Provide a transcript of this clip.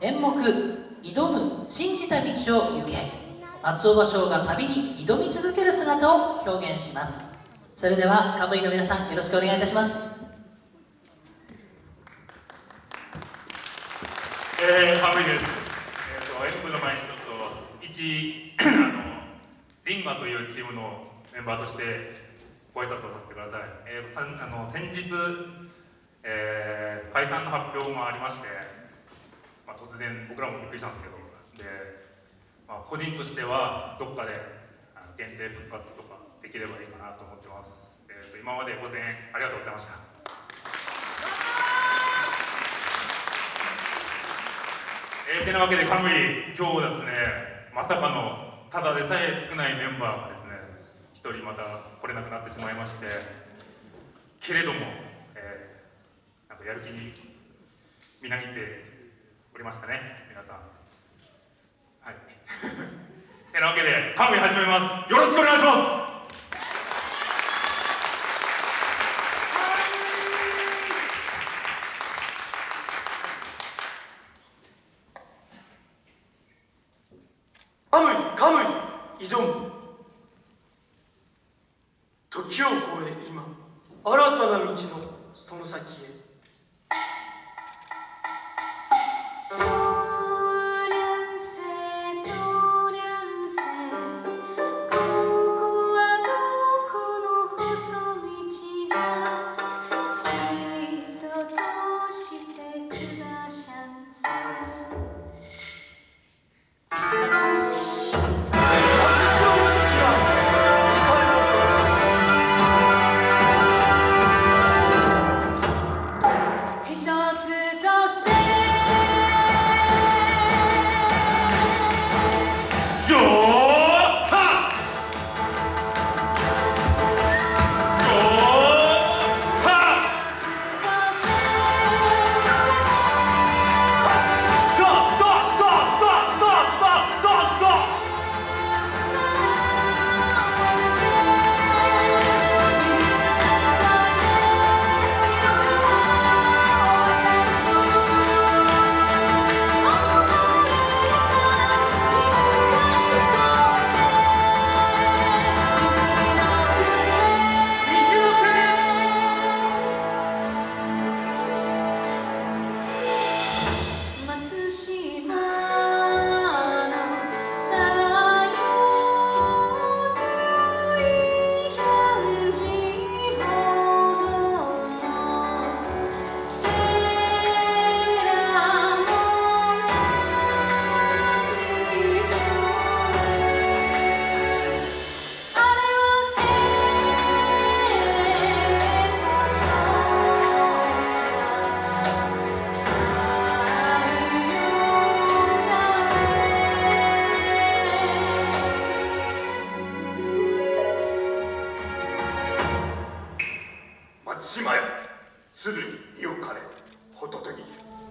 演目「挑む信じた道を行け」松尾芭蕉が旅に挑み続ける姿を表現します。それではカムイの皆さんよろしくお願いいたします。えー、カムイです、えーと、演舞の前にちょっと一あのリンガというチームのメンバーとしてご挨拶をさせてください、えー、さあの先日、えー、解散の発表もありまして、突然僕らもびっくりしたんですけどでまあ、個人としてはどっかで限定復活とかできればいいかなと思ってます、えーと、今まで5000円ありがとうございました。えー、てなわけでカムイ今日ですねまさかのただでさえ少ないメンバーがですね一人また来れなくなってしまいましてけれども、えー、なんかやる気にみなぎっておりましたね皆さん。はい。てなわけでカムイ始めます。よろしくお願いします。カムイカムイ挑む時を超え今新たな道のその先へ。Bye. 島よ鶴に身をかれ仏に。